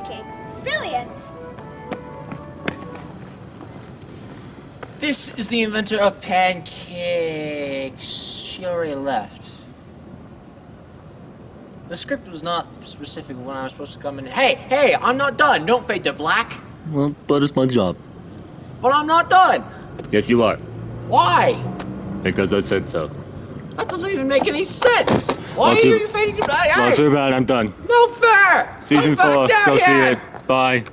pancakes. Brilliant. This is the inventor of pancakes. She already left. The script was not specific when I was supposed to come in. Hey, hey, I'm not done. Don't fade to black. Well, but it's my job. But I'm not done. Yes, you are. Why? Because I said so. That doesn't even make any sense. Why Well, are too- you fading to black? Well, Hey, too bad. I'm done. no Season four. Go see it. Bye.